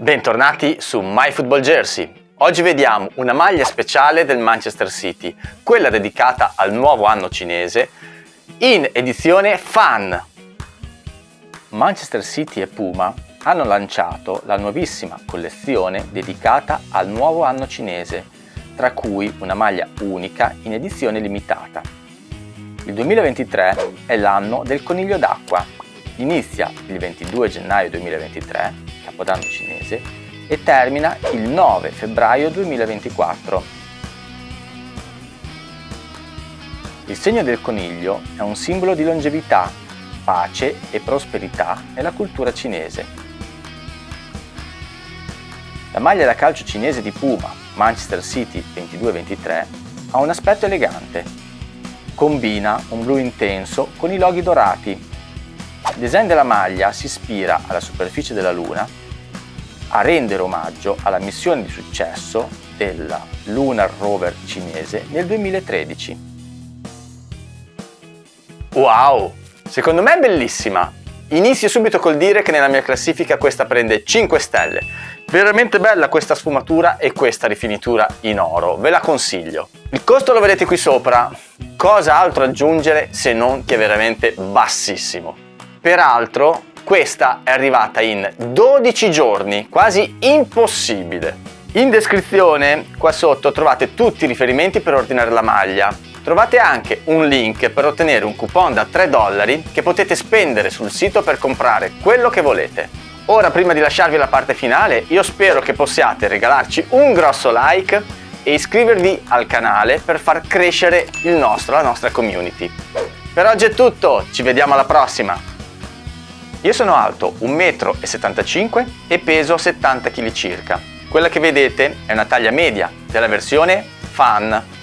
Bentornati su My Football Jersey. Oggi vediamo una maglia speciale del Manchester City, quella dedicata al nuovo anno cinese, in edizione Fan. Manchester City e Puma hanno lanciato la nuovissima collezione dedicata al nuovo anno cinese, tra cui una maglia unica in edizione limitata. Il 2023 è l'anno del coniglio d'acqua. Inizia il 22 gennaio 2023 Capodanno cinese e termina il 9 febbraio 2024. Il segno del coniglio è un simbolo di longevità, pace e prosperità nella cultura cinese. La maglia da calcio cinese di Puma, Manchester City 22-23, ha un aspetto elegante. Combina un blu intenso con i loghi dorati il design della maglia si ispira alla superficie della Luna a rendere omaggio alla missione di successo della Lunar Rover cinese nel 2013. Wow! Secondo me è bellissima! Inizio subito col dire che nella mia classifica questa prende 5 stelle. Veramente bella questa sfumatura e questa rifinitura in oro, ve la consiglio. Il costo lo vedete qui sopra, cosa altro aggiungere se non che è veramente bassissimo. Peraltro questa è arrivata in 12 giorni, quasi impossibile. In descrizione qua sotto trovate tutti i riferimenti per ordinare la maglia. Trovate anche un link per ottenere un coupon da 3 dollari che potete spendere sul sito per comprare quello che volete. Ora prima di lasciarvi la parte finale io spero che possiate regalarci un grosso like e iscrivervi al canale per far crescere il nostro, la nostra community. Per oggi è tutto, ci vediamo alla prossima! Io sono alto 1,75 m e peso 70 kg circa. Quella che vedete è una taglia media della versione Fan